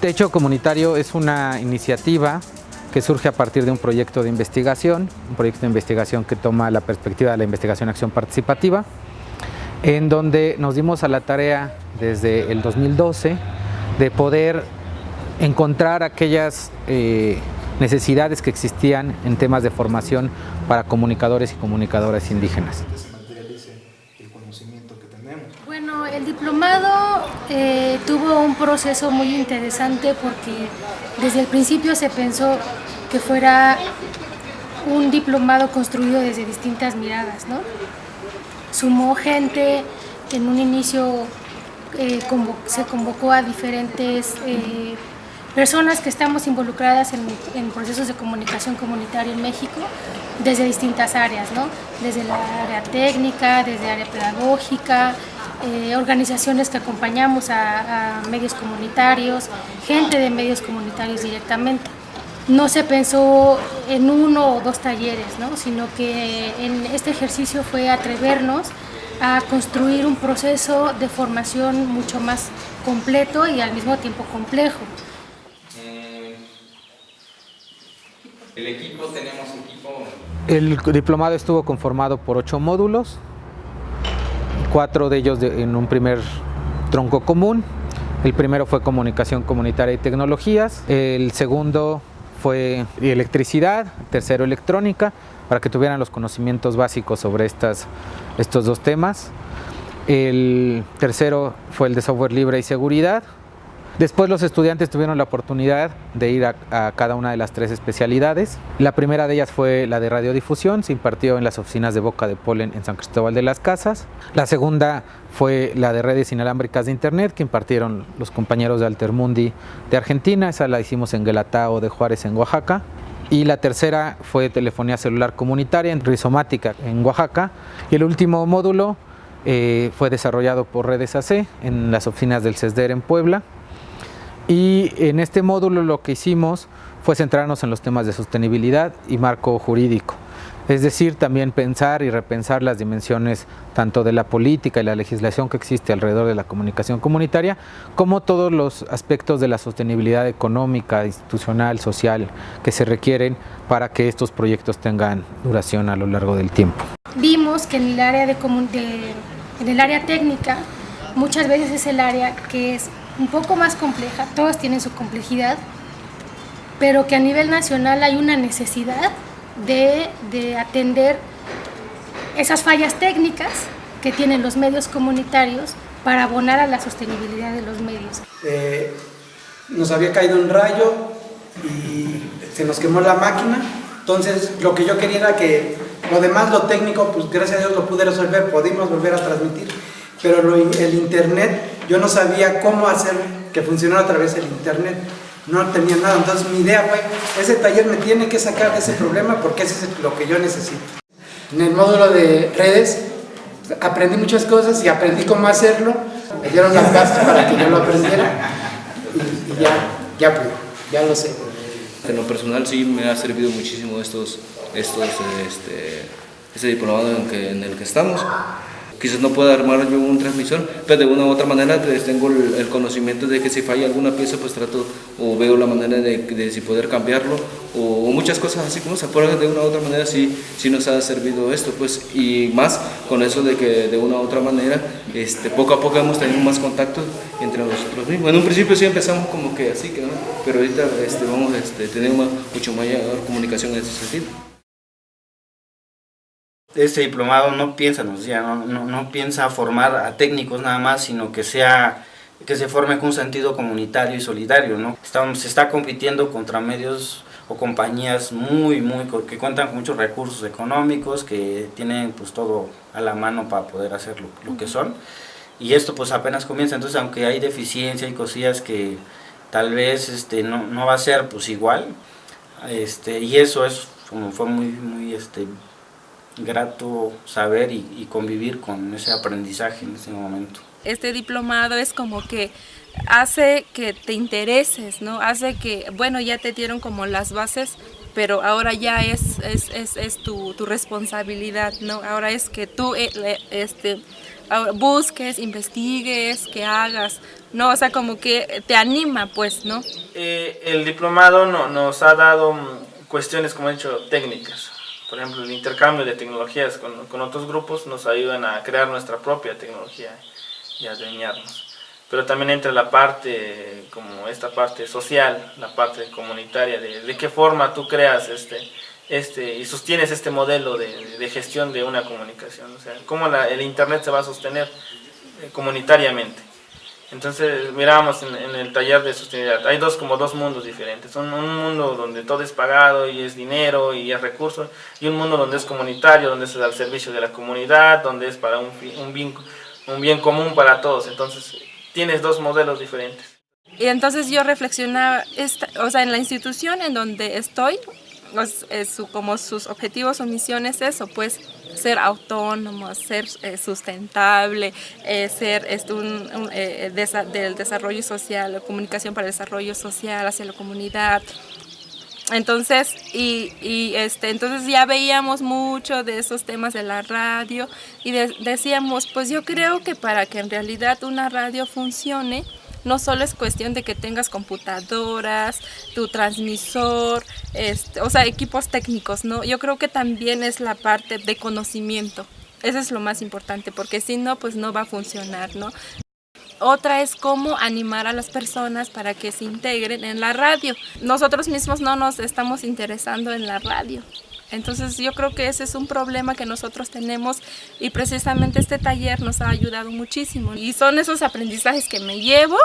Techo Comunitario es una iniciativa que surge a partir de un proyecto de investigación, un proyecto de investigación que toma la perspectiva de la investigación acción participativa, en donde nos dimos a la tarea desde el 2012 de poder encontrar aquellas eh, necesidades que existían en temas de formación para comunicadores y comunicadoras indígenas. Bueno, el diplomado eh, tuvo un proceso muy interesante porque desde el principio se pensó que fuera un diplomado construido desde distintas miradas, ¿no? Sumó gente, en un inicio eh, se convocó a diferentes eh, personas que estamos involucradas en, procesos de comunicación comunitaria en México desde distintas áreas, ¿no? desde la área técnica, desde área pedagógica, eh, organizaciones que acompañamos a, medios comunitarios, gente de medios comunitarios directamente. No se pensó en uno o dos talleres, ¿no? sino que en este ejercicio fue atrevernos a construir un proceso de formación mucho más completo y al mismo tiempo complejo. El equipo, tenemos equipo... El diplomado estuvo conformado por ocho módulos, cuatro de ellos en un primer tronco común. El primero fue comunicación comunitaria y tecnologías, el segundo fue electricidad, tercero electrónica, para que tuvieran los conocimientos básicos sobre estas, estos dos temas. El tercero fue el de software libre y seguridad, Después los estudiantes tuvieron la oportunidad de ir a, cada una de las tres especialidades. La primera de ellas fue la de radiodifusión, se impartió en las oficinas de Boca de Polen en San Cristóbal de las Casas. La segunda fue la de redes inalámbricas de Internet que impartieron los compañeros de Altermundi de Argentina, esa la hicimos en Guelatao de Juárez en Oaxaca. Y la tercera fue telefonía celular comunitaria en Rizomática en Oaxaca. Y el último módulo eh, fue desarrollado por Redes AC en las oficinas del CESDER en Puebla. Y en este módulo lo que hicimos fue centrarnos en los temas de sostenibilidad y marco jurídico. Es decir, también pensar y repensar las dimensiones tanto de la política y la legislación que existe alrededor de la comunicación comunitaria, como todos los aspectos de la sostenibilidad económica, institucional, social que se requieren para que estos proyectos tengan duración a lo largo del tiempo. Vimos que en el área, de, en el área técnica muchas veces es el área que es un poco más compleja, todas tienen su complejidad, pero que a nivel nacional hay una necesidad de, atender esas fallas técnicas que tienen los medios comunitarios para abonar a la sostenibilidad de los medios. Eh, nos había caído un rayo y se nos quemó la máquina, entonces lo que yo quería era que lo demás, lo técnico, pues gracias a Dios lo pude resolver, pudimos volver a transmitir, pero el internet yo no sabía cómo hacer que funcionara a través del internet, no tenía nada, entonces mi idea fue, ese taller me tiene que sacar de ese problema porque ese es lo que yo necesito. En el módulo de redes aprendí muchas cosas y aprendí cómo hacerlo, me dieron las bases para que yo lo aprendiera y, ya, ya pude, ya lo sé. En lo personal sí me ha servido muchísimo estos, estos, este, este diplomado en el que estamos quizás no pueda armar yo una transmisión, pero de una u otra manera pues, tengo el, conocimiento de que si falla alguna pieza pues trato o veo la manera de, si poder cambiarlo o, muchas cosas así como se puede de una u otra manera sí, sí nos ha servido esto pues y más con eso de que de una u otra manera este, poco a poco hemos tenido más contacto entre nosotros mismos. En un principio sí empezamos como que así, que, pero ahorita este, vamos este, tenemos mucho mayor comunicación en ese sentido este diplomado no piensa, no, no, no, piensa formar a técnicos nada más, sino que sea que se forme con un sentido comunitario y solidario, ¿no? Estamos, se está compitiendo contra medios o compañías muy, muy, que cuentan con muchos recursos económicos, que tienen pues todo a la mano para poder hacer lo, que son. Y esto pues apenas comienza, entonces aunque hay deficiencia y cosillas que tal vez este, no, no va a ser pues igual, este, y eso es como fue muy, muy este, grato saber y, convivir con ese aprendizaje en ese momento. Este diplomado es como que hace que te intereses, ¿no? Hace que, bueno, ya te dieron como las bases, pero ahora ya es, es, es, tu, tu, responsabilidad, ¿no? Ahora es que tú eh, este, busques, investigues, que hagas, ¿no? O sea, como que te anima, pues, ¿no? Eh, el diplomado no, nos ha dado mm, cuestiones, como he dicho, técnicas. Por ejemplo, el intercambio de tecnologías con, con otros grupos nos ayudan a crear nuestra propia tecnología y a adueñarnos. Pero también entra la parte, como esta parte social, la parte comunitaria, de, de qué forma tú creas este, este, y sostienes este modelo de, de, gestión de una comunicación, o sea, cómo la, el Internet se va a sostener eh, comunitariamente. Entonces mirábamos en, en, el taller de sostenibilidad, hay dos como dos mundos diferentes, un, un, mundo donde todo es pagado y es dinero y es recursos, y un mundo donde es comunitario, donde es al servicio de la comunidad, donde es para un, un, bien, un bien común para todos, entonces tienes dos modelos diferentes. Y entonces yo reflexionaba, esta, o sea, en la institución en donde estoy, es, es su, como sus objetivos o misiones eso, pues ser autónomo, ser eh, sustentable, eh, ser este, un, un eh, desa del desarrollo social, comunicación para el desarrollo social hacia la comunidad. Entonces, y, y este, entonces ya veíamos mucho de esos temas de la radio y de, decíamos, pues yo creo que para que en realidad una radio funcione, no solo es cuestión de que tengas computadoras, tu transmisor, este, o sea, equipos técnicos, ¿no? Yo creo que también es la parte de conocimiento. Eso es lo más importante, porque si no, pues no va a funcionar, ¿no? Otra es cómo animar a las personas para que se integren en la radio. Nosotros mismos no nos estamos interesando en la radio. Entonces yo creo que ese es un problema que nosotros tenemos y precisamente este taller nos ha ayudado muchísimo. Y son esos aprendizajes que me llevo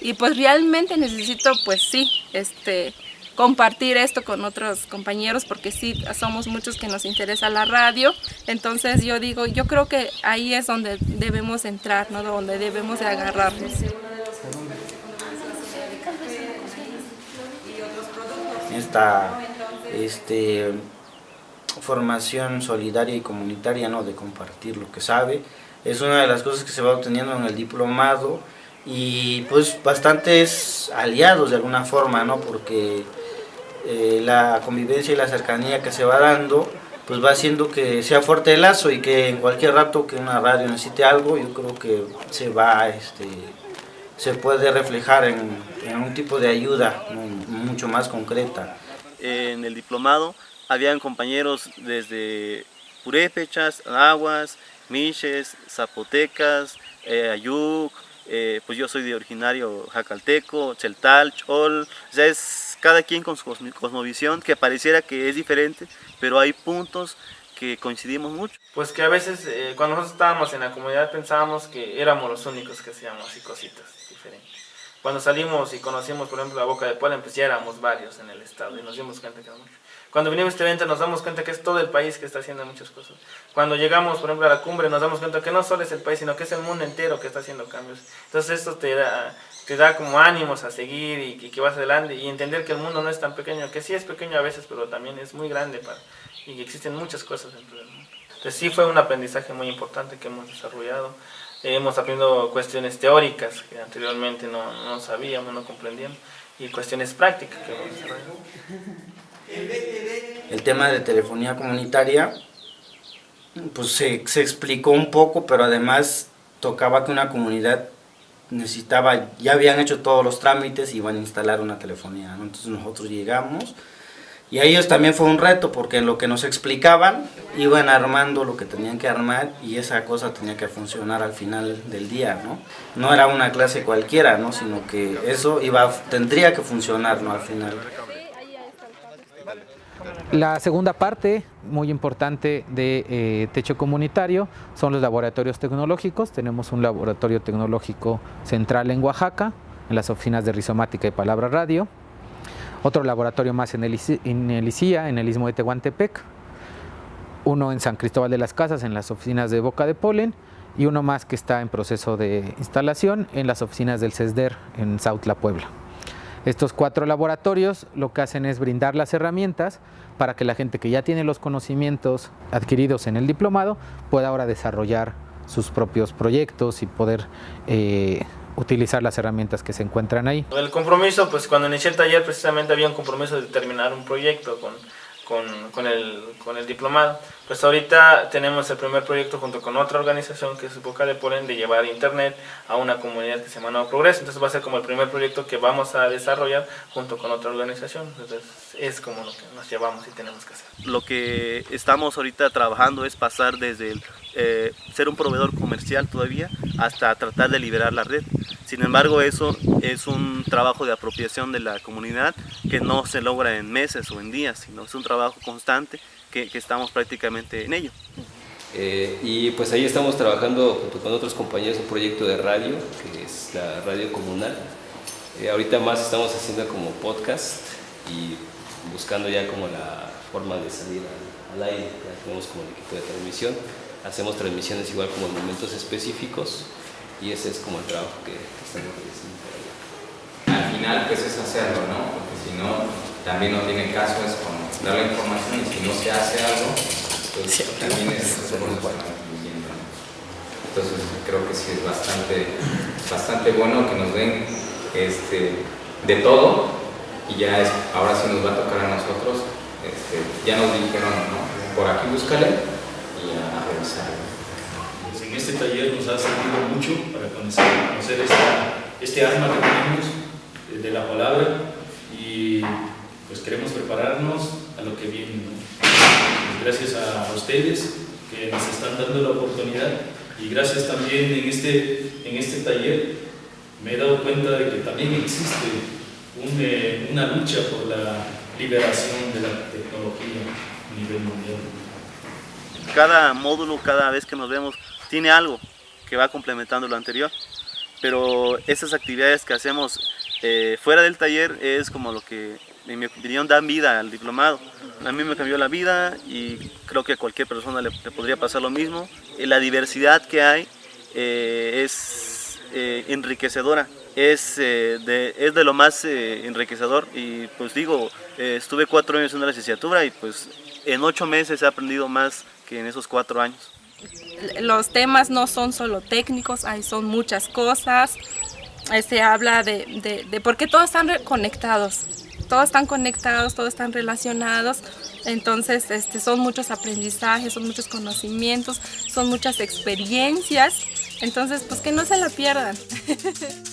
y pues realmente necesito pues sí, este, compartir esto con otros compañeros porque sí somos muchos que nos interesa la radio. Entonces yo digo yo creo que ahí es donde debemos entrar no donde debemos de agarrarnos. Esta este formación solidaria y comunitaria no de compartir lo que sabe es una de las cosas que se va obteniendo en el diplomado y pues bastantes aliados de alguna forma no porque eh, la convivencia y la cercanía que se va dando, pues va haciendo que sea fuerte el lazo y que en cualquier rato que una radio necesite algo, yo creo que se va, este, se puede reflejar en, un tipo de ayuda mucho más concreta. En el diplomado habían compañeros desde Purépechas, Aguas, Miches, Zapotecas, eh, Ayuc, eh, pues yo soy de originario jacalteco, Cheltal, Chol, sea, es cada quien con su cosmovisión, que pareciera que es diferente, pero hay puntos que coincidimos mucho. Pues que a veces eh, cuando nosotros estábamos en la comunidad pensábamos que éramos los únicos que hacíamos así cositas diferentes. Cuando salimos y conocimos, por ejemplo, la Boca de Puebla, pues ya éramos varios en el estado y nos dimos cuenta que éramos muchos. Cuando vinimos a este evento nos damos cuenta que es todo el país que está haciendo muchas cosas. Cuando llegamos, por ejemplo, a la cumbre nos damos cuenta que no solo es el país, sino que es el mundo entero que está haciendo cambios. Entonces esto te da, te da como ánimos a seguir y, y, que vas adelante y entender que el mundo no es tan pequeño, que sí es pequeño a veces, pero también es muy grande para, y que existen muchas cosas dentro del mundo. Entonces sí fue un aprendizaje muy importante que hemos desarrollado. Eh, hemos aprendido cuestiones teóricas que anteriormente no, no sabíamos, no comprendíamos, y cuestiones prácticas que hemos desarrollado. El tema de telefonía comunitaria, pues se, se explicó un poco, pero además tocaba que una comunidad necesitaba, ya habían hecho todos los trámites y iban a instalar una telefonía, ¿no? entonces nosotros llegamos y a ellos también fue un reto porque en lo que nos explicaban iban armando lo que tenían que armar y esa cosa tenía que funcionar al final del día, ¿no? No era una clase cualquiera, ¿no? Sino que eso iba, tendría que funcionar, ¿no? Al final. La segunda parte, muy importante de eh, Techo Comunitario, son los laboratorios tecnológicos. Tenemos un laboratorio tecnológico central en Oaxaca, en las oficinas de rizomática y palabra radio. Otro laboratorio más en el, en ICIA, en el Istmo de Tehuantepec. Uno en San Cristóbal de las Casas, en las oficinas de Boca de Polen. Y uno más que está en proceso de instalación en las oficinas del CESDER en Sautla, Puebla. Estos cuatro laboratorios lo que hacen es brindar las herramientas para que la gente que ya tiene los conocimientos adquiridos en el diplomado pueda ahora desarrollar sus propios proyectos y poder eh, utilizar las herramientas que se encuentran ahí. El compromiso, pues cuando inicié el taller precisamente había un compromiso de terminar un proyecto con, con, con, el, con el diplomado. Pues ahorita tenemos el primer proyecto junto con otra organización que es Boca de Polen de llevar internet a una comunidad que se llama Nuevo Progreso. Entonces va a ser como el primer proyecto que vamos a desarrollar junto con otra organización. Entonces es como lo que nos llevamos y tenemos que hacer. Lo que estamos ahorita trabajando es pasar desde el, eh, ser un proveedor comercial todavía hasta tratar de liberar la red. Sin embargo, eso es un trabajo de apropiación de la comunidad que no se logra en meses o en días, sino es un trabajo constante que, estamos prácticamente en ello. Eh, y pues ahí estamos trabajando junto con otros compañeros un proyecto de radio, que es la radio comunal. Eh, ahorita más estamos haciendo como podcast y buscando ya como la forma de salir al, aire, ya tenemos como el equipo de transmisión, hacemos transmisiones igual como en momentos específicos y ese es como el trabajo que, estamos realizando. Al final pues es hacerlo, ¿no? Porque si no, también no tiene caso, es como dar la información y si no se hace algo, pues también es Entonces creo que sí es bastante, bastante bueno que nos den este, de todo y ya es, ahora sí nos va a tocar a nosotros, este, ya nos dijeron, ¿no? por aquí búscale y a, revisar. Pues en este taller nos ha servido mucho conocer, conocer esta, este arma que tenemos eh, de la palabra y pues queremos prepararnos a lo que viene. Pues gracias a ustedes que nos están dando la oportunidad y gracias también en este, en este taller me he dado cuenta de que también existe eh, una lucha por la liberación de la tecnología a nivel mundial. Cada módulo, cada vez que nos vemos, tiene algo que va complementando lo anterior, pero esas actividades que hacemos eh, fuera del taller es como lo que en mi opinión, dan vida al diplomado. A mí me cambió la vida y creo que a cualquier persona le, podría pasar lo mismo. Eh, la diversidad que hay eh, es eh, enriquecedora, es, de, es de lo más enriquecedor y pues digo, estuve cuatro años en la licenciatura y pues en ocho meses he aprendido más que en esos cuatro años. Los temas no son solo técnicos, hay son muchas cosas. Se habla de, de, de por qué todos están conectados todos están conectados, todos están relacionados, entonces este, son muchos aprendizajes, son muchos conocimientos, son muchas experiencias, entonces pues que no se la pierdan.